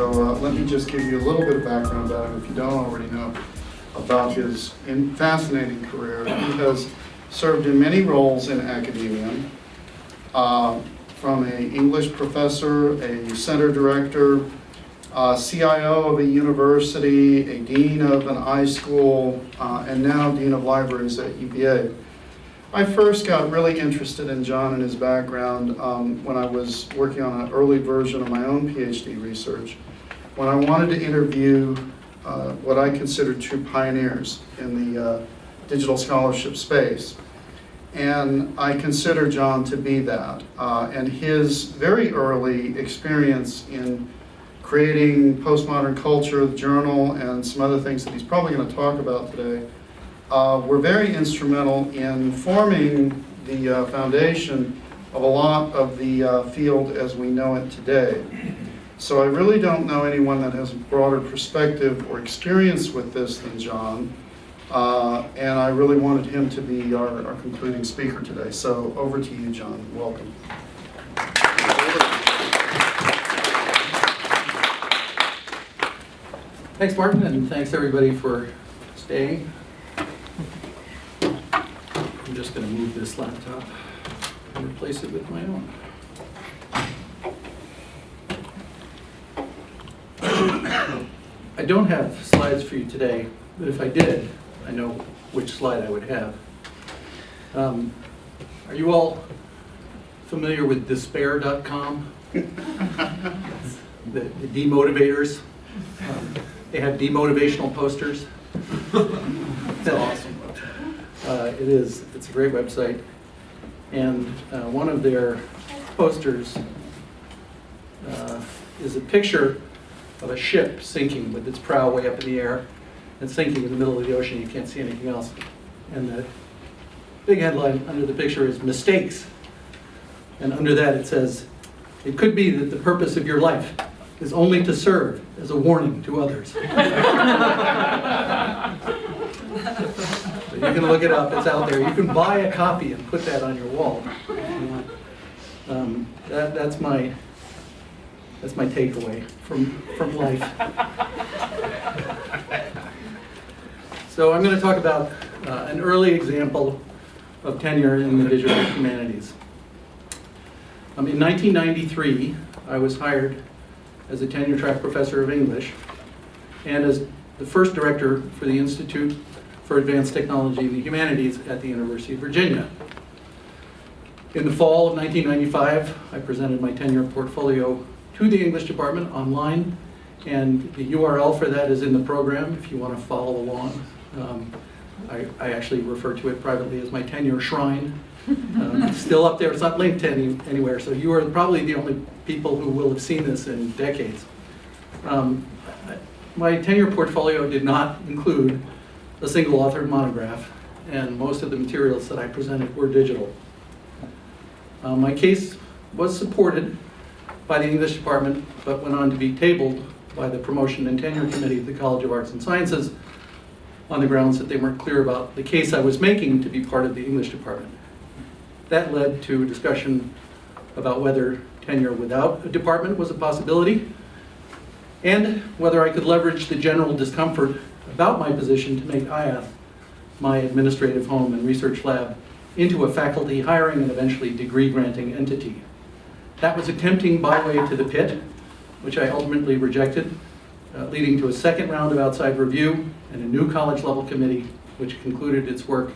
So uh, let me just give you a little bit of background about him, if you don't already know, about his in- fascinating career. He has served in many roles in academia, uh, from a English professor, a center director, uh, CIO of a university, a dean of an high school, uh, and now dean of libraries at UVA. I first got really interested in John and his background um, when I was working on an early version of my own PhD research, when I wanted to interview uh, what I consider two pioneers in the uh, digital scholarship space. And I consider John to be that. Uh, and his very early experience in creating postmodern culture, the journal, and some other things that he's probably going to talk about today, uh, were very instrumental in forming the uh, foundation of a lot of the uh, field as we know it today. So I really don't know anyone that has a broader perspective or experience with this than John. Uh, and I really wanted him to be our, our concluding speaker today. So over to you, John. Welcome. Thanks, Martin, and thanks everybody for staying. I'm just going to move this laptop and replace it with my own. I don't have slides for you today, but if I did, I know which slide I would have. Um, Are you all familiar with despair.com? The the demotivators? Um, They have demotivational posters. That's awesome. Uh, It is, it's a great website. And uh, one of their posters uh, is a picture of a ship sinking with its prow way up in the air and sinking in the middle of the ocean. You can't see anything else. And the big headline under the picture is mistakes. And under that it says, it could be that the purpose of your life is only to serve as a warning to others. So you can look it up, it's out there. You can buy a copy and put that on your wall. Um, that, that's my, that's my takeaway from, from life. So I'm going to talk about uh, an early example of tenure in the digital humanities. Um, in 1993, I was hired as a tenure track professor of English and as the first director for the Institute for Advanced Technology in the Humanities at the University of Virginia. In the fall of 1995, I presented my tenure portfolio to the English department online, and the URL for that is in the program if you want to follow along. Um, I, I actually refer to it privately as my tenure shrine. Um, it's still up there, it's not linked to any, anywhere, so you are probably the only people who will have seen this in decades. Um, my tenure portfolio did not include a single authored monograph, and most of the materials that I presented were digital. Uh, my case was supported by the English department, but went on to be tabled by the Promotion and Tenure Committee of the College of Arts and Sciences on the grounds that they weren't clear about the case I was making to be part of the English department. That led to a discussion about whether tenure without a department was a possibility, and whether I could leverage the general discomfort about my position to make IATH my administrative home and research lab into a faculty hiring and eventually degree granting entity. That was a tempting byway to the pit, which I ultimately rejected, uh, leading to a second round of outside review and a new college level committee, which concluded its work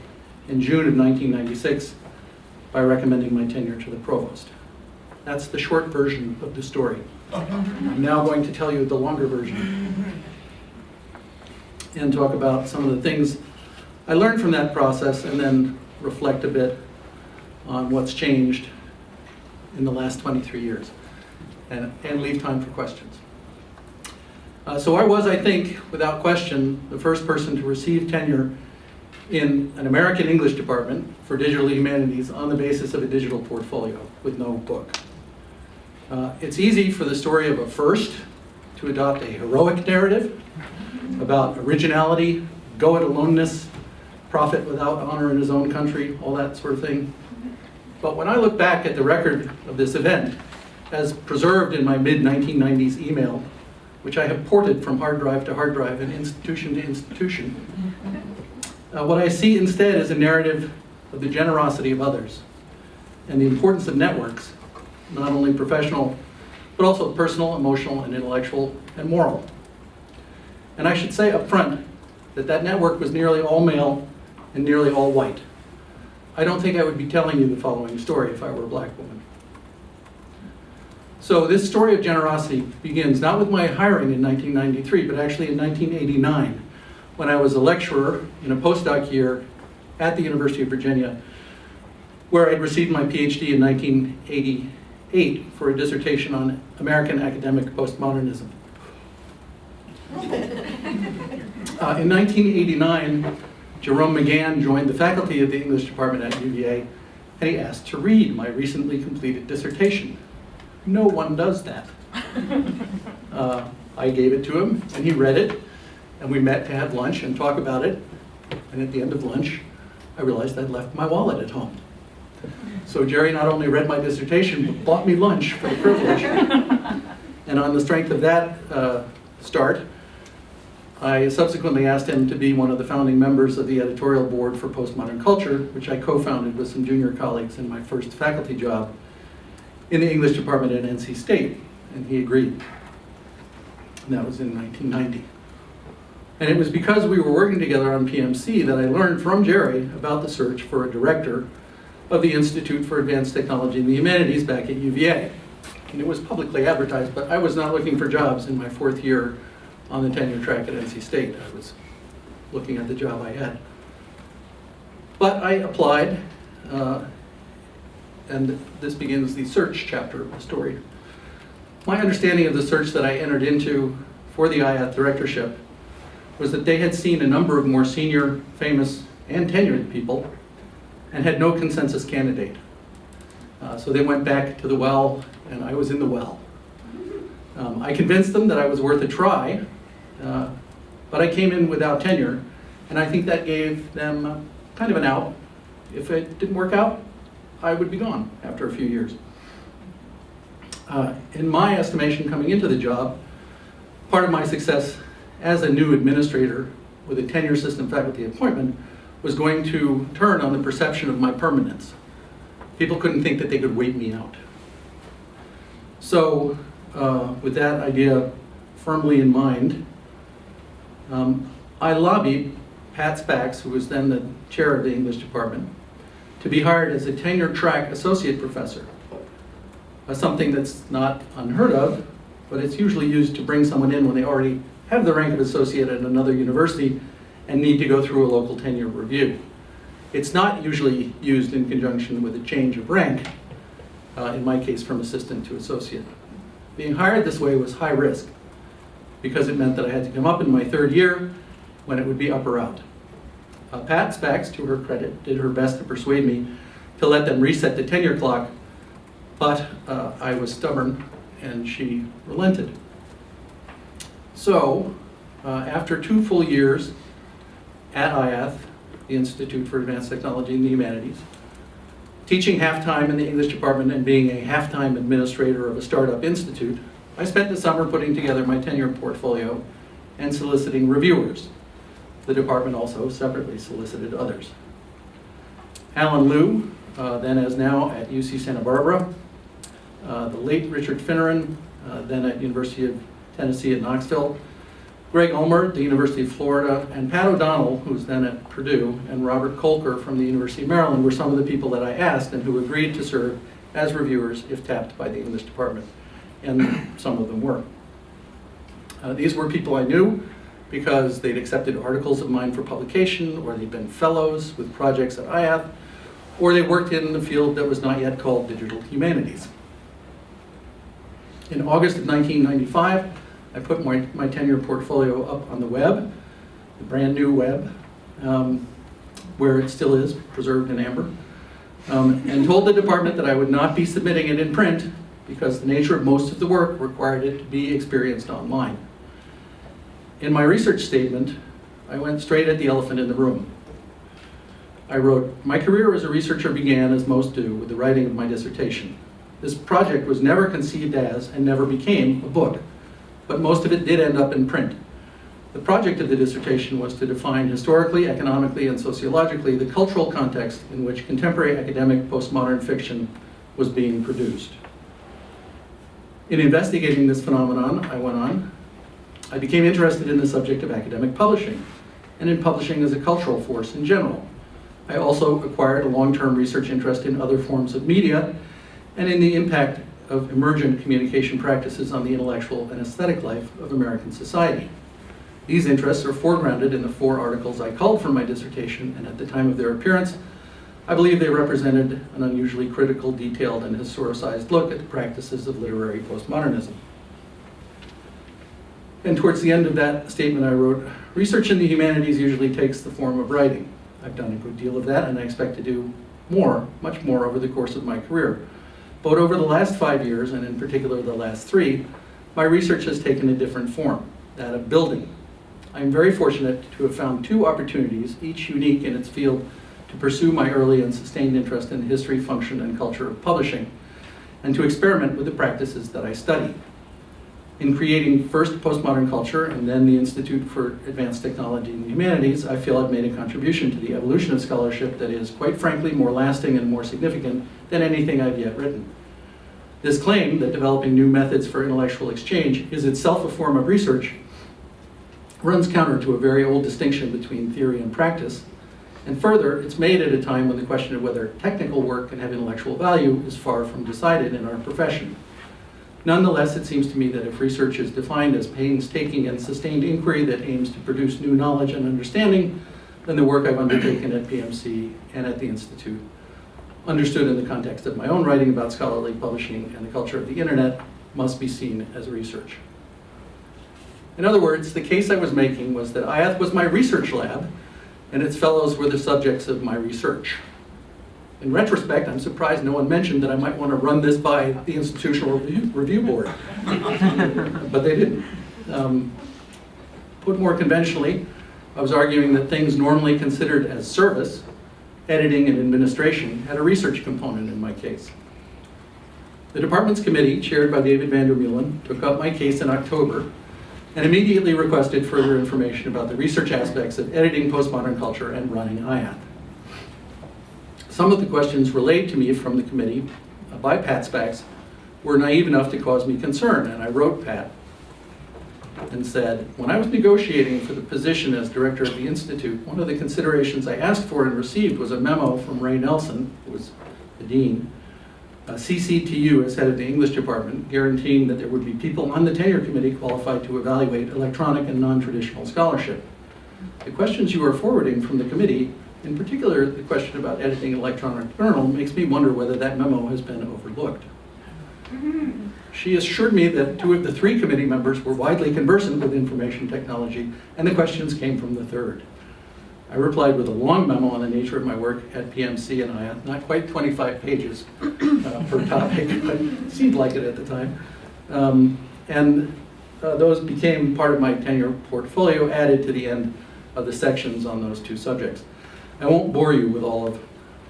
in June of 1996 by recommending my tenure to the provost. That's the short version of the story. I'm now going to tell you the longer version and talk about some of the things I learned from that process and then reflect a bit on what's changed in the last 23 years and, and leave time for questions. Uh, so I was, I think, without question, the first person to receive tenure in an American English department for digital humanities on the basis of a digital portfolio with no book. Uh, it's easy for the story of a first to adopt a heroic narrative about originality, go-it-aloneness, prophet without honor in his own country, all that sort of thing. But when I look back at the record of this event, as preserved in my mid-1990s email which I have ported from hard drive to hard drive and institution to institution, uh, what I see instead is a narrative of the generosity of others and the importance of networks, not only professional, but also personal, emotional, and intellectual, and moral. And I should say up front that that network was nearly all male and nearly all white. I don't think I would be telling you the following story if I were a black woman. So this story of generosity begins not with my hiring in 1993, but actually in 1989, when I was a lecturer in a postdoc year at the University of Virginia, where I'd received my PhD in 1988 for a dissertation on American academic postmodernism. Uh, in 1989, Jerome McGann joined the faculty of the English department at UVA, and he asked to read my recently completed dissertation. No one does that. Uh, I gave it to him, and he read it, and we met to have lunch and talk about it. And at the end of lunch, I realized I'd left my wallet at home. So Jerry not only read my dissertation, but bought me lunch for the privilege. And on the strength of that uh, start, I subsequently asked him to be one of the founding members of the editorial board for Postmodern Culture, which I co-founded with some junior colleagues in my first faculty job in the English department at NC State, and he agreed. And that was in 1990. And it was because we were working together on PMC that I learned from Jerry about the search for a director of the Institute for Advanced Technology and the Humanities back at UVA. And it was publicly advertised, but I was not looking for jobs in my fourth year on the tenure track at NC State. I was looking at the job I had. But I applied, uh, and this begins the search chapter of the story. My understanding of the search that I entered into for the IATH directorship was that they had seen a number of more senior, famous, and tenured people and had no consensus candidate. Uh, so they went back to the well, and I was in the well. Um, I convinced them that I was worth a try, uh, but I came in without tenure, and I think that gave them kind of an out. If it didn't work out, I would be gone after a few years. Uh, in my estimation, coming into the job, part of my success as a new administrator with a tenure system faculty appointment was going to turn on the perception of my permanence. People couldn't think that they could wait me out. So, uh, with that idea firmly in mind, um, I lobbied Pat Spacks, who was then the chair of the English department, to be hired as a tenure track associate professor. Uh, something that's not unheard of, but it's usually used to bring someone in when they already have the rank of associate at another university and need to go through a local tenure review. It's not usually used in conjunction with a change of rank, uh, in my case from assistant to associate. Being hired this way was high risk because it meant that I had to come up in my third year when it would be up or out. Uh, Pat Spacks, to her credit, did her best to persuade me to let them reset the tenure clock, but uh, I was stubborn and she relented. So, uh, after two full years at IAth, the Institute for Advanced Technology and the Humanities, teaching half-time in the English department and being a half-time administrator of a startup institute, I spent the summer putting together my tenure portfolio and soliciting reviewers. The department also separately solicited others. Alan Liu, uh, then as now at UC Santa Barbara, uh, the late Richard Finneran, uh, then at University of Tennessee at Knoxville, Greg Ulmer, the University of Florida, and Pat O'Donnell, who's then at Purdue, and Robert Kolker from the University of Maryland were some of the people that I asked and who agreed to serve as reviewers if tapped by the English department, and some of them were. Uh, these were people I knew because they'd accepted articles of mine for publication, or they'd been fellows with projects at IAth, or they worked in the field that was not yet called digital humanities. In August of 1995, I put my, my tenure portfolio up on the web, the brand new web, um, where it still is, preserved in amber, um, and told the department that I would not be submitting it in print because the nature of most of the work required it to be experienced online. In my research statement, I went straight at the elephant in the room. I wrote, my career as a researcher began, as most do, with the writing of my dissertation. This project was never conceived as, and never became, a book. But most of it did end up in print. The project of the dissertation was to define historically, economically, and sociologically the cultural context in which contemporary academic postmodern fiction was being produced. In investigating this phenomenon, I went on, I became interested in the subject of academic publishing and in publishing as a cultural force in general. I also acquired a long-term research interest in other forms of media and in the impact of emergent communication practices on the intellectual and aesthetic life of American society. These interests are foregrounded in the four articles I called for my dissertation, and at the time of their appearance, I believe they represented an unusually critical, detailed, and historicized look at the practices of literary postmodernism. And towards the end of that statement I wrote, research in the humanities usually takes the form of writing. I've done a good deal of that, and I expect to do more, much more over the course of my career. But over the last five years, and in particular the last three, my research has taken a different form, that of building. I am very fortunate to have found two opportunities, each unique in its field, to pursue my early and sustained interest in the history, function, and culture of publishing, and to experiment with the practices that I study. In creating first Postmodern Culture and then the Institute for Advanced Technology and Humanities, I feel I've made a contribution to the evolution of scholarship that is, quite frankly, more lasting and more significant than anything I've yet written. This claim that developing new methods for intellectual exchange is itself a form of research runs counter to a very old distinction between theory and practice. And further, it's made at a time when the question of whether technical work can have intellectual value is far from decided in our profession. Nonetheless, it seems to me that if research is defined as painstaking and sustained inquiry that aims to produce new knowledge and understanding, then the work I've undertaken at PMC and at the Institute, understood in the context of my own writing about scholarly publishing and the culture of the internet, must be seen as research. In other words, the case I was making was that IATH was my research lab, and its fellows were the subjects of my research. In retrospect, I'm surprised no one mentioned that I might want to run this by the Institutional Review, Review Board, but they didn't. Um, put more conventionally, I was arguing that things normally considered as service, editing and administration, had a research component in my case. The department's committee, chaired by David Vander Meulen, took up my case in October and immediately requested further information about the research aspects of editing postmodern culture and running IATH. Some of the questions relayed to me from the committee by Pat Spacks were naive enough to cause me concern, and I wrote Pat and said, when I was negotiating for the position as director of the Institute, one of the considerations I asked for and received was a memo from Ray Nelson, who was the dean, uh, CCTU as head of the English department, guaranteeing that there would be people on the tenure committee qualified to evaluate electronic and non-traditional scholarship. The questions you are forwarding from the committee, in particular the question about editing electronic journal, makes me wonder whether that memo has been overlooked. She assured me that two of the three committee members were widely conversant with information technology, and the questions came from the third. I replied with a long memo on the nature of my work at PMC and I, not quite 25 pages uh, per topic, but it seemed like it at the time. Um, and uh, those became part of my tenure portfolio, added to the end of the sections on those two subjects. I won't bore you with all of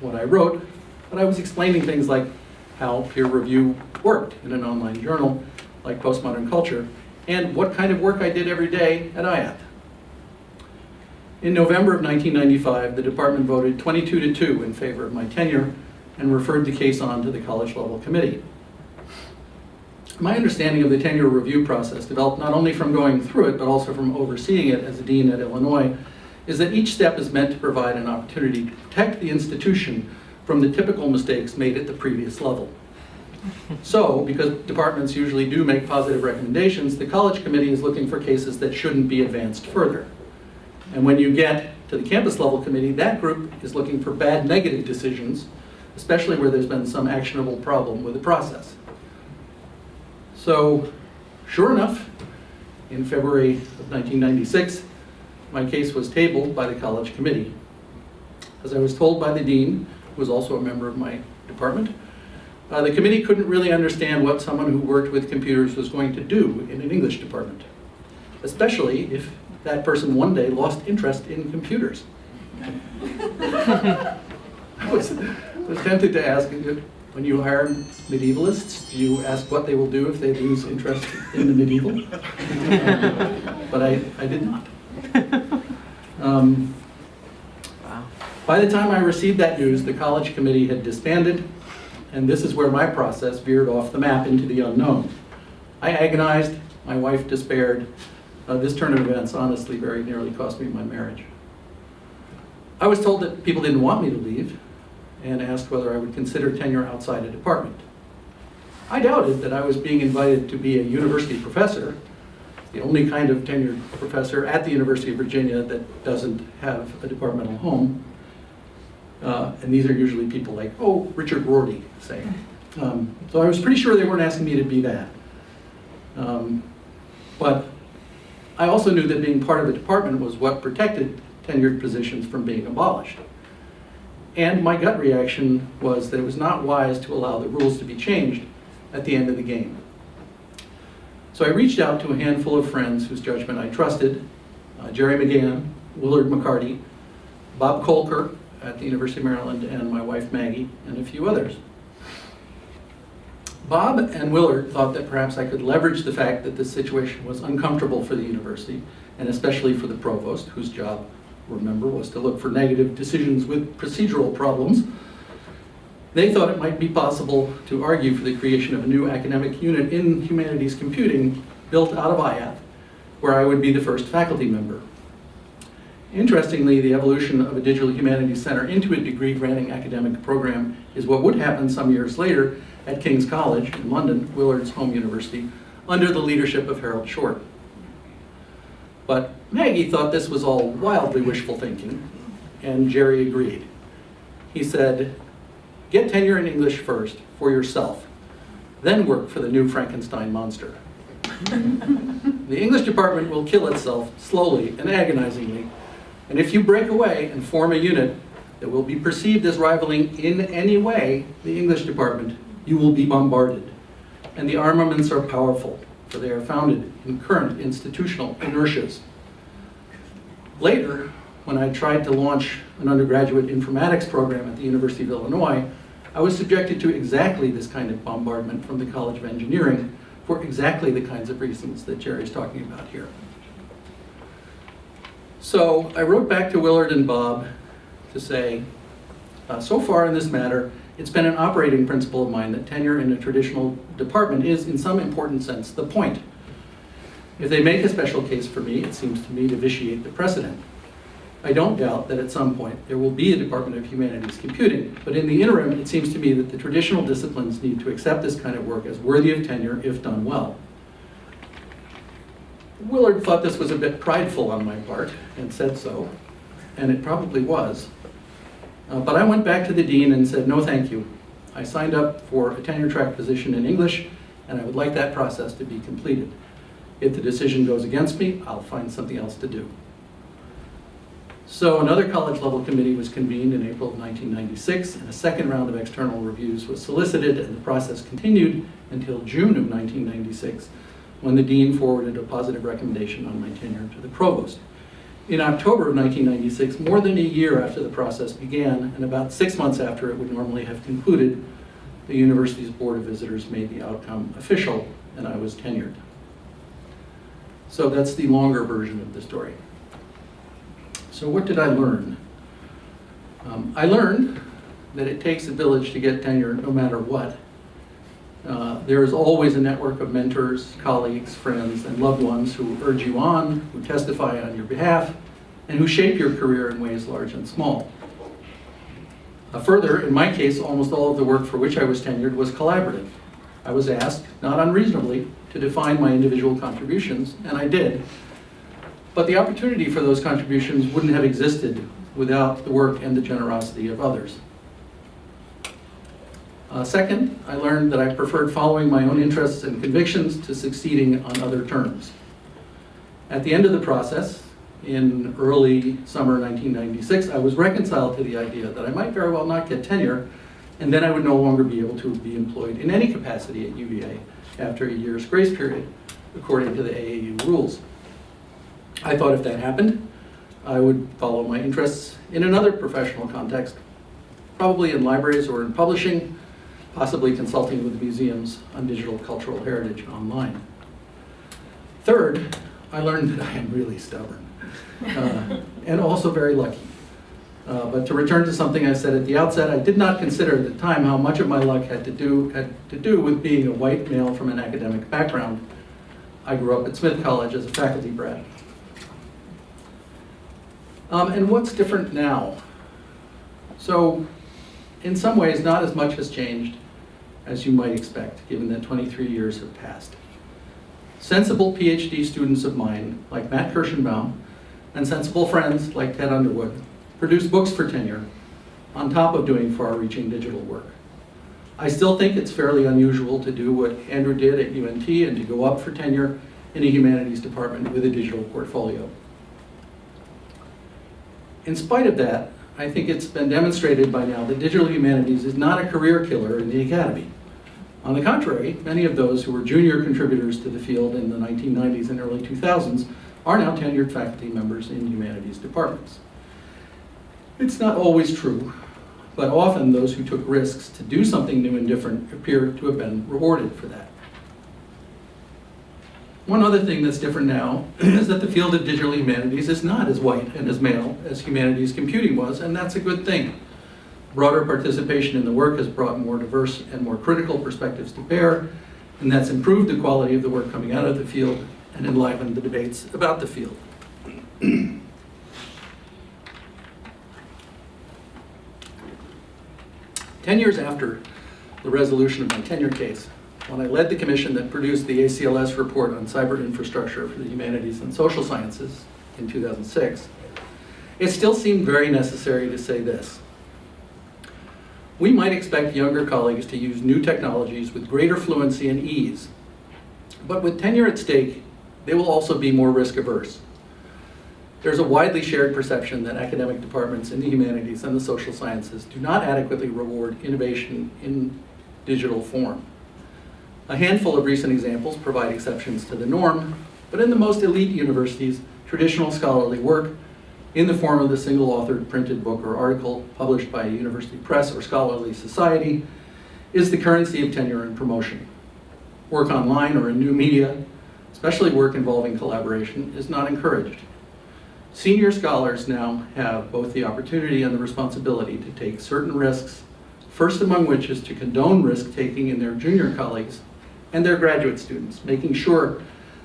what I wrote, but I was explaining things like how peer review worked in an online journal like Postmodern Culture, and what kind of work I did every day at IATH. In November of 1995, the department voted 22 to 2 in favor of my tenure and referred the case on to the college level committee. My understanding of the tenure review process developed not only from going through it, but also from overseeing it as a dean at Illinois, is that each step is meant to provide an opportunity to protect the institution from the typical mistakes made at the previous level. So, because departments usually do make positive recommendations, the college committee is looking for cases that shouldn't be advanced further. And when you get to the campus level committee, that group is looking for bad negative decisions, especially where there's been some actionable problem with the process. So, sure enough, in February of 1996, my case was tabled by the college committee. As I was told by the dean, who was also a member of my department, uh, the committee couldn't really understand what someone who worked with computers was going to do in an English department, especially if that person one day lost interest in computers. I was, was tempted to ask, when you hire medievalists, do you ask what they will do if they lose interest in the medieval? But I, I did not. Um, Wow. By the time I received that news, the college committee had disbanded, and this is where my process veered off the map into the unknown. I agonized, my wife despaired. Uh, This turn of events honestly very nearly cost me my marriage. I was told that people didn't want me to leave and asked whether I would consider tenure outside a department. I doubted that I was being invited to be a university professor, the only kind of tenured professor at the University of Virginia that doesn't have a departmental home. Uh, and these are usually people like, oh, Richard Rorty, say. Um, so I was pretty sure they weren't asking me to be that. Um, but I also knew that being part of a department was what protected tenured positions from being abolished. And my gut reaction was that it was not wise to allow the rules to be changed at the end of the game. So I reached out to a handful of friends whose judgment I trusted, uh, Jerry McGann, Willard McCarty, Bob Kolker at the University of Maryland, and my wife Maggie, and a few others. Bob and Willard thought that perhaps I could leverage the fact that this situation was uncomfortable for the university, and especially for the provost, whose job, remember, was to look for negative decisions with procedural problems. They thought it might be possible to argue for the creation of a new academic unit in humanities computing built out of IATH, where I would be the first faculty member. Interestingly, the evolution of a digital humanities center into a degree granting academic program is what would happen some years later at King's College in London, Willard's home university, under the leadership of Harold Short. But Maggie thought this was all wildly wishful thinking, and Jerry agreed. He said, get tenure in English first for yourself, then work for the new Frankenstein monster. the English department will kill itself slowly and agonizingly, and if you break away and form a unit that will be perceived as rivaling in any way the English department, you will be bombarded. And the armaments are powerful, for they are founded in current institutional inertias. Later, when I tried to launch an undergraduate informatics program at the University of Illinois, I was subjected to exactly this kind of bombardment from the College of Engineering for exactly the kinds of reasons that Jerry's talking about here. So I wrote back to Willard and Bob to say, uh, so far in this matter, it's been an operating principle of mine that tenure in a traditional department is, in some important sense, the point. If they make a special case for me, it seems to me to vitiate the precedent. I don't doubt that at some point there will be a Department of Humanities Computing, but in the interim, it seems to me that the traditional disciplines need to accept this kind of work as worthy of tenure if done well. Willard thought this was a bit prideful on my part and said so, and it probably was. Uh, but I went back to the dean and said, no thank you. I signed up for a tenure track position in English, and I would like that process to be completed. If the decision goes against me, I'll find something else to do. So another college level committee was convened in April of 1996, and a second round of external reviews was solicited, and the process continued until June of 1996, when the dean forwarded a positive recommendation on my tenure to the provost. In October of 1996, more than a year after the process began, and about six months after it would normally have concluded, the university's Board of Visitors made the outcome official, and I was tenured. So that's the longer version of the story. So what did I learn? Um, I learned that it takes a village to get tenure no matter what. Uh, there is always a network of mentors, colleagues, friends, and loved ones who urge you on, who testify on your behalf, and who shape your career in ways large and small. Uh, further, in my case, almost all of the work for which I was tenured was collaborative. I was asked, not unreasonably, to define my individual contributions, and I did. But the opportunity for those contributions wouldn't have existed without the work and the generosity of others. Uh, second, I learned that I preferred following my own interests and convictions to succeeding on other terms. At the end of the process, in early summer 1996, I was reconciled to the idea that I might very well not get tenure, and then I would no longer be able to be employed in any capacity at UVA after a year's grace period, according to the AAU rules. I thought if that happened, I would follow my interests in another professional context, probably in libraries or in publishing, possibly consulting with museums on digital cultural heritage online. Third, I learned that I am really stubborn uh, and also very lucky. Uh, But to return to something I said at the outset, I did not consider at the time how much of my luck had to do, had to do with being a white male from an academic background. I grew up at Smith College as a faculty brat. Um, And what's different now? So, in some ways, not as much has changed as you might expect, given that 23 years have passed. Sensible PhD students of mine, like Matt Kirschenbaum, and sensible friends like Ted Underwood, produce books for tenure on top of doing far-reaching digital work. I still think it's fairly unusual to do what Andrew did at UNT and to go up for tenure in a humanities department with a digital portfolio. In spite of that, I think it's been demonstrated by now that digital humanities is not a career killer in the academy. On the contrary, many of those who were junior contributors to the field in the 1990s and early 2000s are now tenured faculty members in humanities departments. It's not always true, but often those who took risks to do something new and different appear to have been rewarded for that. One other thing that's different now is that the field of digital humanities is not as white and as male as humanities computing was, and that's a good thing. Broader participation in the work has brought more diverse and more critical perspectives to bear, and that's improved the quality of the work coming out of the field and enlivened the debates about the field. Ten years after the resolution of my tenure case, when I led the commission that produced the ACLS report on cyber infrastructure for the humanities and social sciences in 2006, it still seemed very necessary to say this. We might expect younger colleagues to use new technologies with greater fluency and ease, but with tenure at stake, they will also be more risk averse. There's a widely shared perception that academic departments in the humanities and the social sciences do not adequately reward innovation in digital form. A handful of recent examples provide exceptions to the norm, but in the most elite universities, traditional scholarly work in the form of the single-authored printed book or article published by a university press or scholarly society is the currency of tenure and promotion. Work online or in new media, especially work involving collaboration, is not encouraged. Senior scholars now have both the opportunity and the responsibility to take certain risks, first among which is to condone risk-taking in their junior colleagues and their graduate students, making sure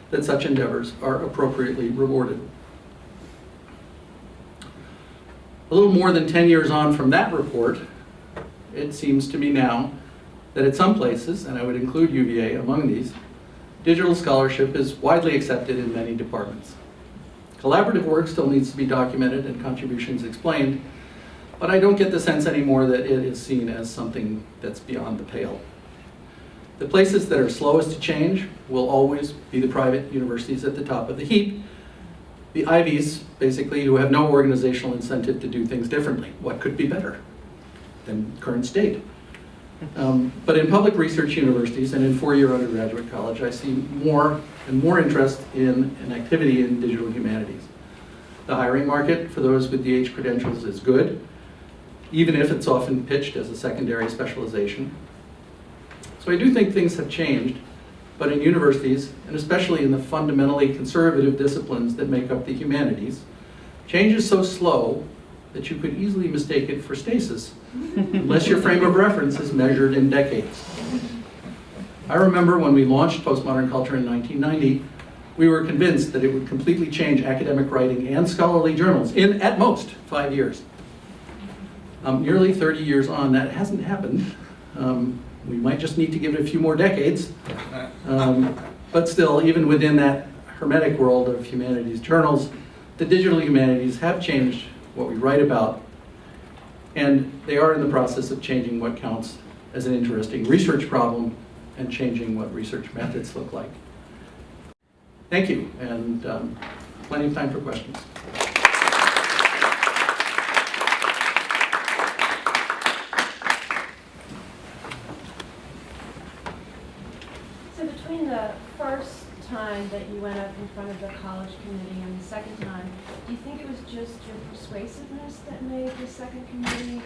that such endeavors are appropriately rewarded. A little more than 10 years on from that report, it seems to me now that at some places, and I would include UVA among these, digital scholarship is widely accepted in many departments. Collaborative work still needs to be documented and contributions explained, but I don't get the sense anymore that it is seen as something that's beyond the pale. The places that are slowest to change will always be the private universities at the top of the heap. The Ivies, basically, who have no organizational incentive to do things differently. What could be better than current state? Um, but in public research universities and in four-year undergraduate college, I see more and more interest in an activity in digital humanities. The hiring market for those with DH credentials is good, even if it's often pitched as a secondary specialization. I do think things have changed, but in universities, and especially in the fundamentally conservative disciplines that make up the humanities, change is so slow that you could easily mistake it for stasis, unless your frame of reference is measured in decades. I remember when we launched Postmodern Culture in 1990, we were convinced that it would completely change academic writing and scholarly journals in, at most, five years. Um, nearly 30 years on, that hasn't happened. Um, we might just need to give it a few more decades. Um, but still, even within that hermetic world of humanities journals, the digital humanities have changed what we write about, and they are in the process of changing what counts as an interesting research problem and changing what research methods look like. Thank you, and um, plenty of time for questions. So between the first time that you went up in front of the college committee and the second time, do you think it was just your persuasiveness that made the second committee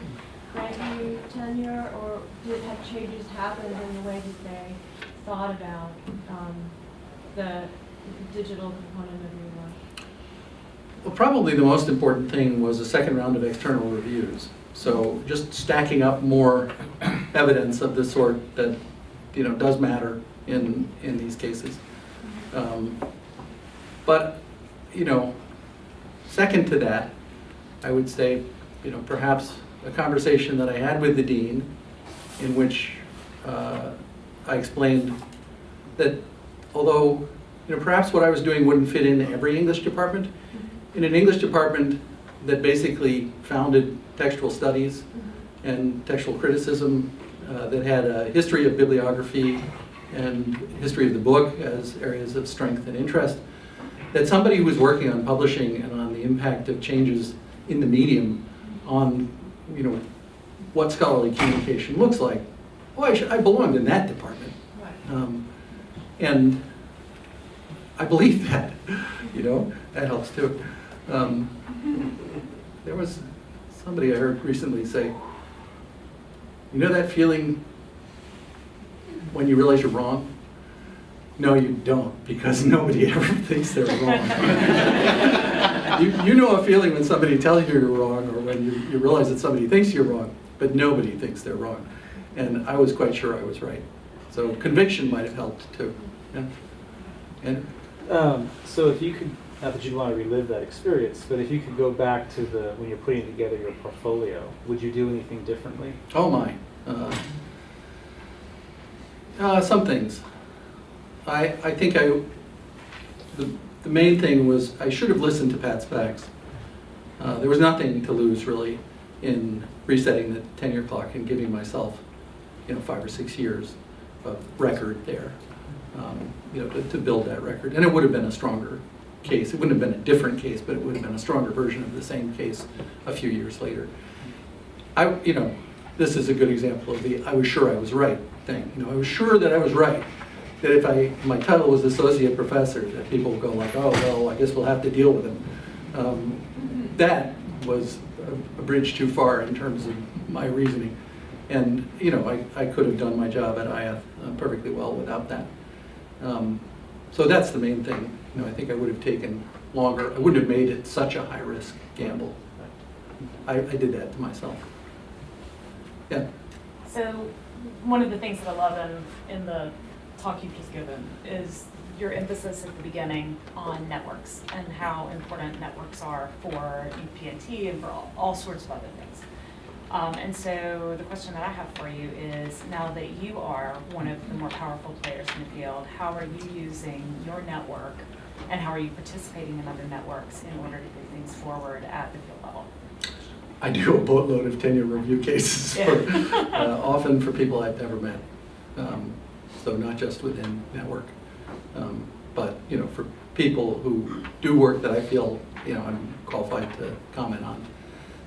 grant you tenure, or did have changes happened in the way that they thought about um, the digital component of your work? Well, probably the most important thing was a second round of external reviews. So just stacking up more evidence of the sort that, you know, does matter in, in these cases. Um, But, you know, second to that, I would say, you know, perhaps a conversation that I had with the dean in which uh, I explained that although, you know, perhaps what I was doing wouldn't fit in every English department, in an English department that basically founded textual studies and textual criticism, uh, that had a history of bibliography and history of the book as areas of strength and interest, that somebody who was working on publishing and on the impact of changes in the medium on, you know, what scholarly communication looks like, well, I, should, I belonged in that department. Um, and I believe that, you know, that helps too. Um, there was somebody I heard recently say, you know that feeling when you realize you're wrong? No, you don't, because nobody ever thinks they're wrong. you, you know a feeling when somebody tells you you're wrong or when you, you realize that somebody thinks you're wrong, but nobody thinks they're wrong. And I was quite sure I was right. So conviction might have helped too. Yeah. And Um, so if you could, not that you'd want to relive that experience, but if you could go back to the, when you're putting together your portfolio, would you do anything differently? Oh my. Uh, uh, some things. I, I think I, the, the main thing was I should have listened to Pat Spacks. Uh, there was nothing to lose really in resetting the tenure clock and giving myself, you know, five or six years of record there, um, you know, to, to build that record. And it would have been a stronger case. It wouldn't have been a different case, but it would have been a stronger version of the same case a few years later. I, you know, this is a good example of the I was sure I was right thing. You know, I was sure that I was right. That if I, my title was associate professor, that people would go like, oh, well, I guess we'll have to deal with him. Um, that was a, a bridge too far in terms of my reasoning. And, you know, I, I could have done my job at IATH uh, perfectly well without that. Um, so that's the main thing. You know, I think I would have taken longer. I wouldn't have made it such a high-risk gamble. I, I did that to myself. Yeah. So, one of the things that I love in, in the talk you've just given is your emphasis at the beginning on networks and how important networks are for UPNT and for all, all sorts of other things. Um, and so the question that I have for you is, now that you are one of the more powerful players in the field, how are you using your network and how are you participating in other networks in order to move things forward at the field? I do a boatload of tenure review cases, for, uh, often for people I've never met. Um, so not just within network, um, but you know, for people who do work that I feel you know I'm qualified to comment on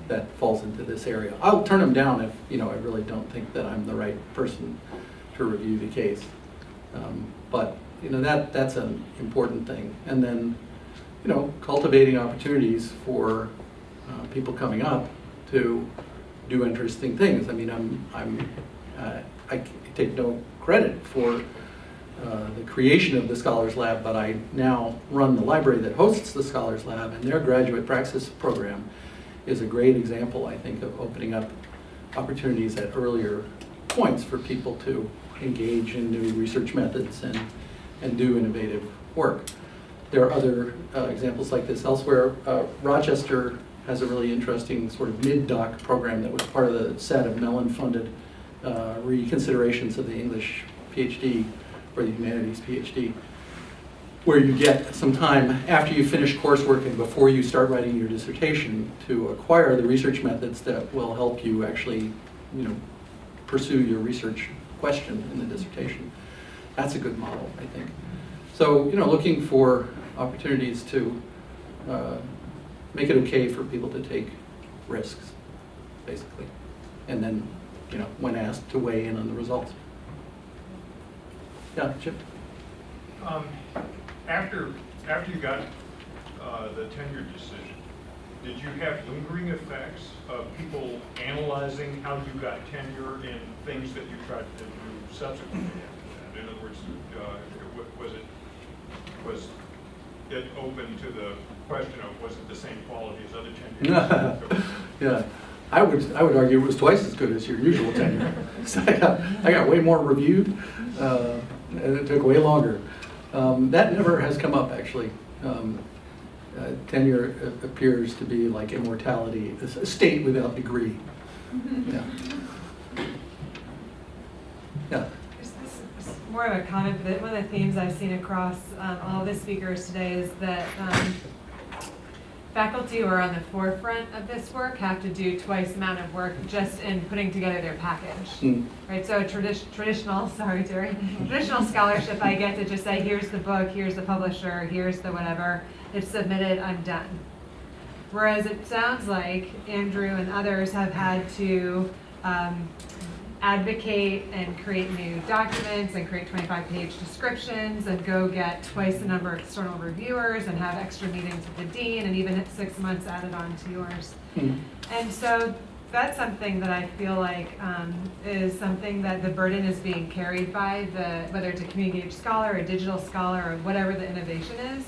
that falls into this area. I'll turn them down if you know I really don't think that I'm the right person to review the case. Um, but you know that that's an important thing, and then you know cultivating opportunities for uh, people coming up to do interesting things. I mean, I'm, I'm, uh, I take no credit for uh, the creation of the Scholars Lab, but I now run the library that hosts the Scholars Lab, and their graduate praxis program is a great example, I think, of opening up opportunities at earlier points for people to engage in new research methods and, and do innovative work. There are other uh, examples like this elsewhere. Uh, Rochester has a really interesting sort of mid-doc program that was part of the set of Mellon-funded uh, reconsiderations of the English PhD or the humanities PhD, where you get some time after you finish coursework and before you start writing your dissertation to acquire the research methods that will help you actually, you know, pursue your research question in the dissertation. That's a good model, I think. So, you know, looking for opportunities to uh, make it okay for people to take risks, basically. And then, you know, when asked to weigh in on the results. Yeah, Chip? Um, After, after you got uh, the tenure decision, did you have lingering effects of people analyzing how you got tenure in things that you tried to do subsequently after that? In other words, uh, was it, was it open to the question of, was it the same quality as other tenures? Yeah, I would, I would argue it was twice as good as your usual tenure. So I got, I got way more reviewed, uh, and it took way longer. Um, That never has come up, actually. Um, uh, Tenure appears to be like immortality, a state without degree. Yeah. Yeah. This is More of a comment, but one of the themes I've seen across um, all the speakers today is that um, faculty who are on the forefront of this work have to do twice the amount of work just in putting together their package. Mm. Right, so tradi- traditional, sorry Terry, traditional scholarship, I get to just say, here's the book, here's the publisher, here's the whatever, it's submitted, I'm done. Whereas it sounds like Andrew and others have had to um, advocate and create new documents and create 25-page descriptions and go get twice the number of external reviewers and have extra meetings with the dean and even six months added on to yours. Mm. And so that's something that I feel like um, is something that the burden is being carried by the, whether it's a community scholar, a digital scholar, or whatever the innovation is,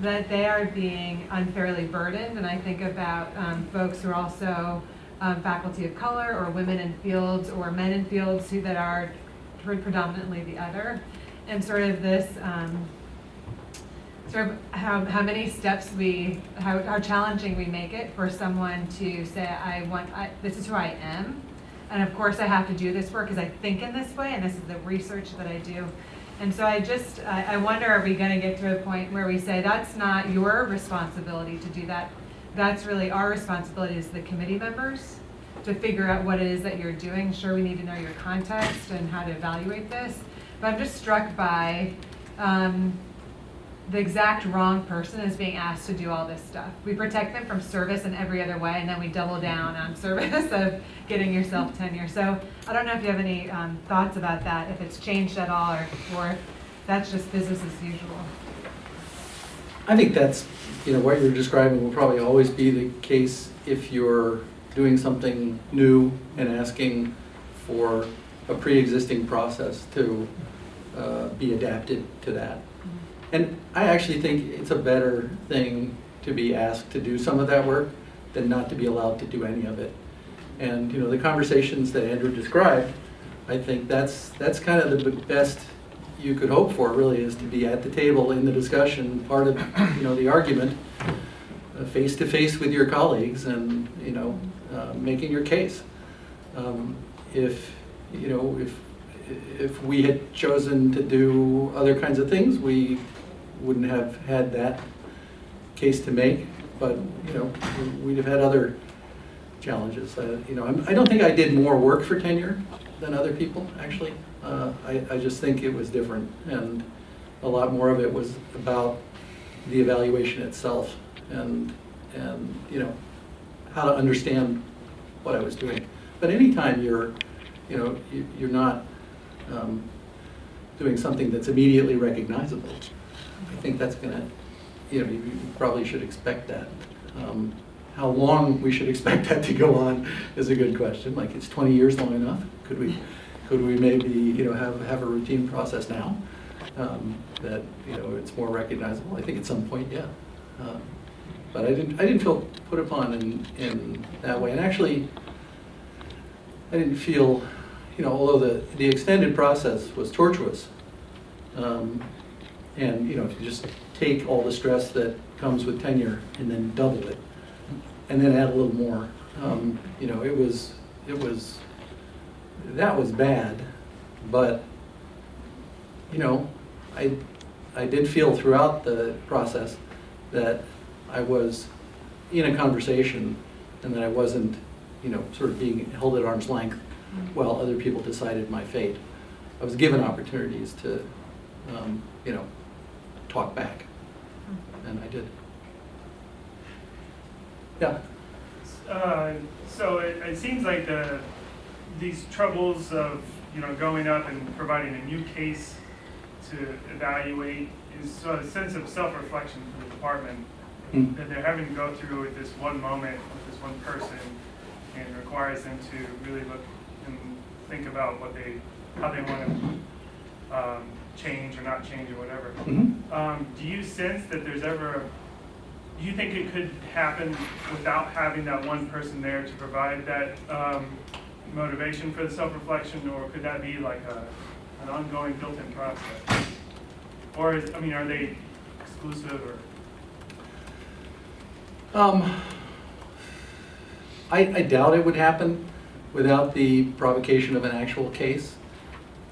that they are being unfairly burdened. And I think about um, folks who are also um, faculty of color or women in fields or men in fields who that are predominantly the other. And sort of this, um, sort of how, how many steps we, how, how challenging we make it for someone to say, I want, I, this is who I am. And of course, I have to do this work because I think in this way, and this is the research that I do. And so I just, I, I wonder, are we gonna get to a point where we say, that's not your responsibility to do that? That's really our responsibility as the committee members to figure out what it is that you're doing. Sure, we need to know your context and how to evaluate this. But I'm just struck by, um, the exact wrong person is being asked to do all this stuff. We protect them from service in every other way, and then we double down on service of getting yourself tenure. So I don't know if you have any um, thoughts about that, if it's changed at all, or, or if that's just business as usual. I think that's, you know, what you're describing will probably always be the case if you're doing something new and asking for a pre-existing process to uh, be adapted to that. And I actually think it's a better thing to be asked to do some of that work than not to be allowed to do any of it. And, you know, the conversations that Andrew described, I think that's, that's kind of the best you could hope for, really, is to be at the table in the discussion, part of, you know, the argument, uh, face to face with your colleagues and, you know, uh, making your case. Um, If, you know, if, if we had chosen to do other kinds of things, we wouldn't have had that case to make, but, you know, we'd have had other challenges. Uh, You know, I'm- I don't think I did more work for tenure than other people, actually. Uh, I, I just think it was different, and a lot more of it was about the evaluation itself and, and, you know, how to understand what I was doing. But anytime you're, you know, you- you're not um, doing something that's immediately recognizable, I think that's gonna, you know, you probably should expect that. Um, How long we should expect that to go on is a good question, like, is twenty years long enough? Could we, could we maybe, you know, have, have a routine process now? um, That, you know, it's more recognizable, I think at some point, yeah. Um, But I didn't, I didn't feel put upon in, in that way, and actually, I didn't feel, you know, although the, the extended process was tortuous, um, and, you know, if you just take all the stress that comes with tenure and then double it, and then add a little more, um, you know, it was, it was, that was bad, but, you know, I, I did feel throughout the process that I was in a conversation and that I wasn't, you know, sort of being held at arm's length while other people decided my fate. I was given opportunities to, um, you know, talk back, and I did. Yeah, Uh, So it, it seems like the, these troubles of, you know, going up and providing a new case to evaluate is sort of a sense of self-reflection for the department Hmm. that they're having to go through with this one moment, with this one person, and requires them to really look and think about what they, how they want to um, change or not change or whatever. Mhm. Um, do you sense that there's ever, do you think it could happen without having that one person there to provide that um, motivation for the self-reflection, or could that be like a, an ongoing built-in process? Or is, I mean, are they exclusive or? Um, I, I doubt it would happen without the provocation of an actual case.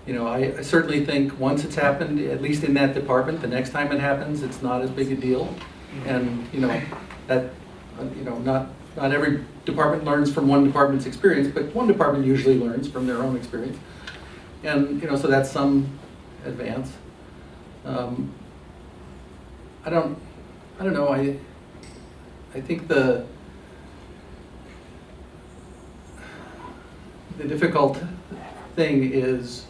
You know, I, I certainly think once it's happened, at least in that department, the next time it happens, it's not as big a deal. And, you know, that, you know, not, not every department learns from one department's experience, but one department usually learns from their own experience. And, you know, so that's some advance. Um, I don't, I don't know, I, I think the, the difficult thing is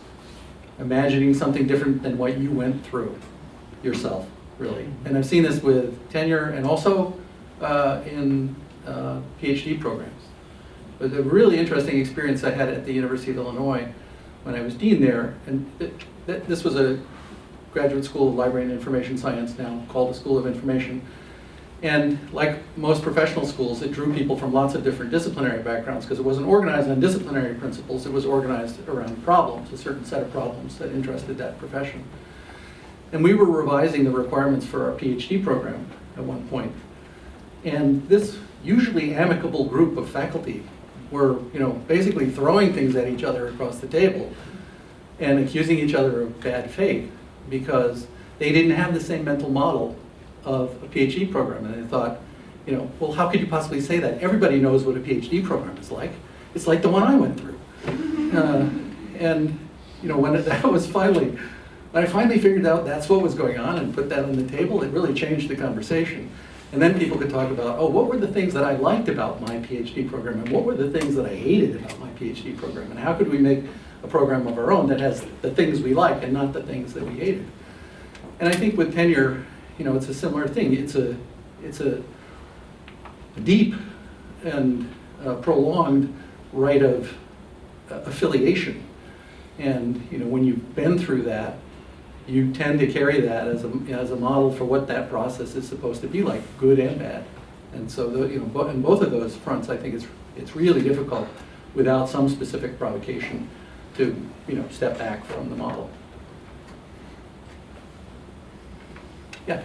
imagining something different than what you went through yourself, really. And I've seen this with tenure and also uh, in uh, PhD programs. But a really interesting experience I had at the University of Illinois when I was dean there, and th- th- this was a graduate school of library and information science now called the School of Information. And like most professional schools, it drew people from lots of different disciplinary backgrounds because it wasn't organized on disciplinary principles, it was organized around problems, a certain set of problems that interested that profession. And we were revising the requirements for our PhD program at one point. And this usually amicable group of faculty were, you know, basically throwing things at each other across the table and accusing each other of bad faith because they didn't have the same mental model of a PhD program. And they thought, you know, well, how could you possibly say that? Everybody knows what a PhD program is like. It's like the one I went through. Uh, and, you know, when it, that was finally, when I finally figured out that's what was going on and put that on the table, it really changed the conversation. And then people could talk about, oh, what were the things that I liked about my PhD program and what were the things that I hated about my PhD program? And how could we make a program of our own that has the things we like and not the things that we hated? And I think with tenure, you know, it's a similar thing. It's a, it's a deep and uh, prolonged rite of uh, affiliation. And, you know, when you've been through that, you tend to carry that as a, as a model for what that process is supposed to be like, good and bad. And so, the, you know, bo- in both of those fronts, I think it's, it's really difficult without some specific provocation to, you know, step back from the model. Yeah.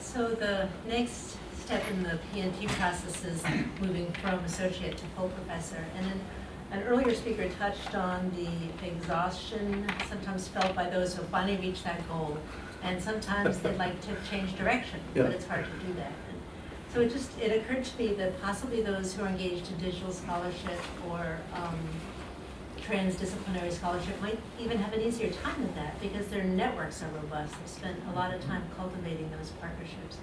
So the next step in the PNT process is moving from associate to full professor. And then an earlier speaker touched on the exhaustion sometimes felt by those who finally reach that goal. And sometimes they'd like to change direction, Yeah. but it's hard to do that. And So it just, it occurred to me that possibly those who are engaged in digital scholarship or um, transdisciplinary scholarship might even have an easier time with that because their networks are robust. They've spent a lot of time cultivating those partnerships.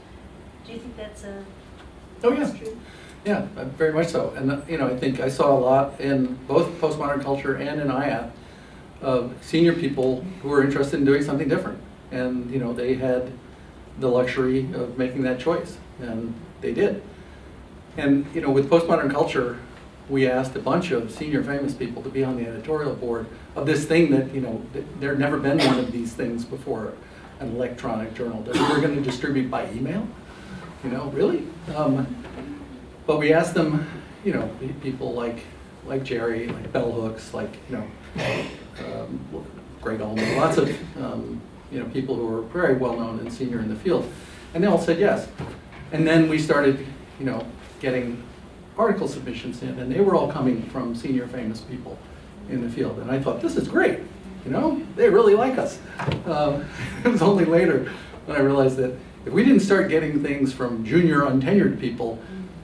Do you think that's a, Oh, yeah. Yeah, uh, very much so. And, uh, you know, I think I saw a lot in both postmodern culture and in IATH of senior people who were interested in doing something different. And, you know, they had the luxury of making that choice, and they did. And, you know, with postmodern culture, we asked a bunch of senior famous people to be on the editorial board of this thing that, you know, th- there'd never been one of these things before, an electronic journal that we were going to distribute by email. You know, really? Um, but we asked them, you know, people like, like Jerry, like Bell Hooks, like, you know, um, Greg Ulmer, lots of, um, you know, people who are very well-known and senior in the field. And they all said yes. And then we started, you know, getting article submissions in, and they were all coming from senior famous people in the field. And I thought, this is great, you know, they really like us. Um, It was only later when I realized that if we didn't start getting things from junior untenured people,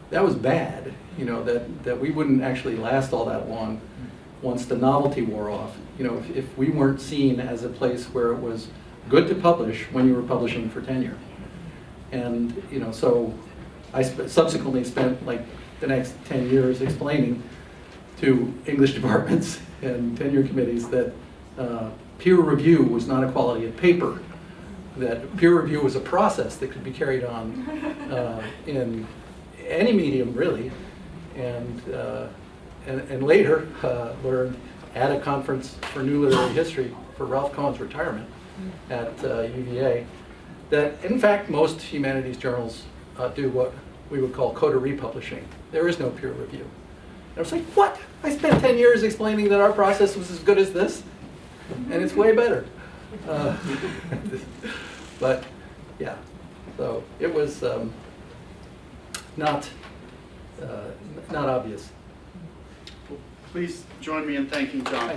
that was bad, you know, that, that we wouldn't actually last all that long once the novelty wore off. You know, if, if we weren't seen as a place where it was good to publish when you were publishing for tenure. And, you know, so I sp- subsequently spent like the next 10 years explaining to English departments and tenure committees that uh, peer review was not a quality of paper. That peer review was a process that could be carried on uh, in any medium, really. And, uh, and, and later uh, learned at a conference for new literary history for Ralph Cohen's retirement at uh, UVA that in fact most humanities journals uh, do what we would call coterie publishing. There is no peer review. And I was like, what? I spent 10 years explaining that our process was as good as this, and it's way better. Uh, but yeah, so it was um, not, uh, not obvious. Please join me in thanking John.